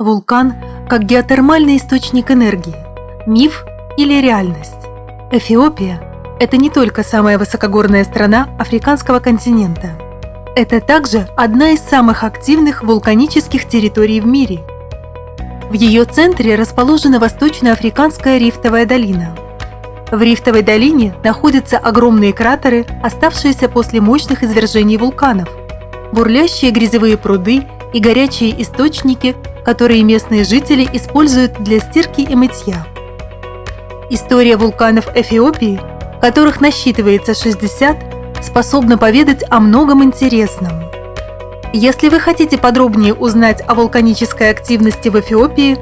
Вулкан как геотермальный источник энергии. Миф или реальность? Эфиопия – это не только самая высокогорная страна африканского континента. Это также одна из самых активных вулканических территорий в мире. В ее центре расположена Восточноафриканская рифтовая долина. В рифтовой долине находятся огромные кратеры, оставшиеся после мощных извержений вулканов, бурлящие грязевые пруды и горячие источники – которые местные жители используют для стирки и мытья. История вулканов Эфиопии, которых насчитывается 60, способна поведать о многом интересном. Если вы хотите подробнее узнать о вулканической активности в Эфиопии,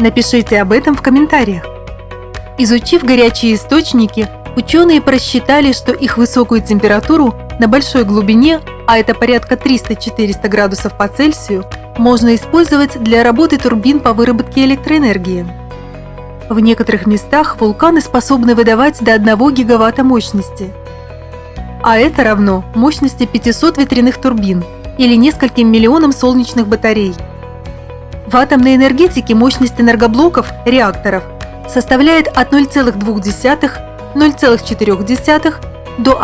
напишите об этом в комментариях. Изучив горячие источники, ученые просчитали, что их высокую температуру на большой глубине, а это порядка 300-400 градусов по Цельсию, можно использовать для работы турбин по выработке электроэнергии. В некоторых местах вулканы способны выдавать до 1 гигаватта мощности. А это равно мощности 500 ветряных турбин или нескольким миллионам солнечных батарей. В атомной энергетике мощность энергоблоков, реакторов, составляет от 0,2-0,4 до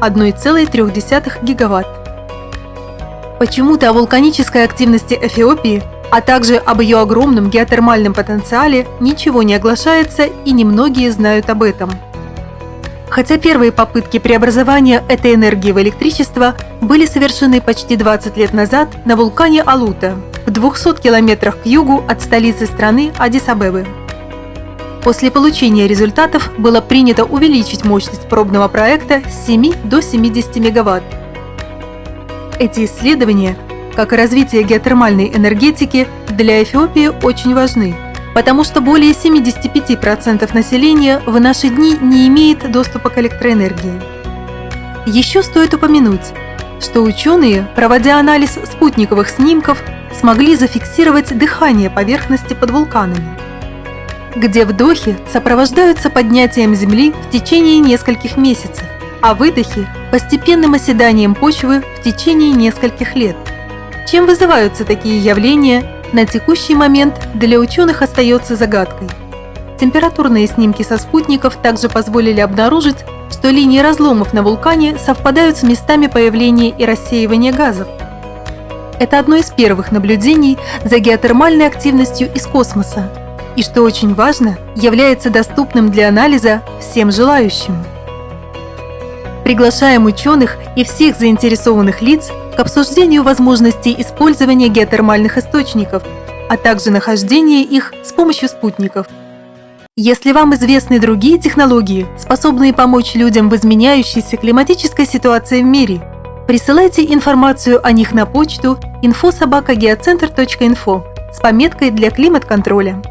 1,1,3 гигаватт. Почему-то о вулканической активности Эфиопии, а также об ее огромном геотермальном потенциале ничего не оглашается и немногие знают об этом. Хотя первые попытки преобразования этой энергии в электричество были совершены почти 20 лет назад на вулкане Алута, в 200 километрах к югу от столицы страны Адис-Абебы. После получения результатов было принято увеличить мощность пробного проекта с 7 до 70 мегаватт эти исследования, как и развитие геотермальной энергетики, для Эфиопии очень важны, потому что более 75% населения в наши дни не имеет доступа к электроэнергии. Еще стоит упомянуть, что ученые, проводя анализ спутниковых снимков, смогли зафиксировать дыхание поверхности под вулканами, где вдохи сопровождаются поднятием Земли в течение нескольких месяцев, а выдохи – постепенным оседанием почвы в течение нескольких лет. Чем вызываются такие явления, на текущий момент для ученых остается загадкой. Температурные снимки со спутников также позволили обнаружить, что линии разломов на вулкане совпадают с местами появления и рассеивания газов. Это одно из первых наблюдений за геотермальной активностью из космоса и, что очень важно, является доступным для анализа всем желающим. Приглашаем ученых и всех заинтересованных лиц к обсуждению возможностей использования геотермальных источников, а также нахождения их с помощью спутников. Если вам известны другие технологии, способные помочь людям в изменяющейся климатической ситуации в мире, присылайте информацию о них на почту infosobakageocenter.info с пометкой для климат-контроля.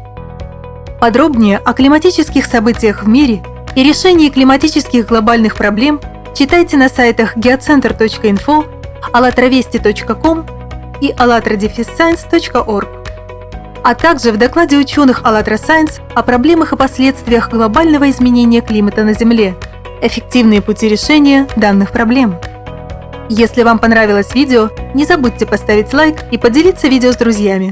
Подробнее о климатических событиях в мире и решении климатических глобальных проблем – Читайте на сайтах geocenter.info, allatravesti.com и allatradefisscience.org, а также в докладе ученых АЛЛАТРА Science о проблемах и последствиях глобального изменения климата на Земле, эффективные пути решения данных проблем. Если вам понравилось видео, не забудьте поставить лайк и поделиться видео с друзьями.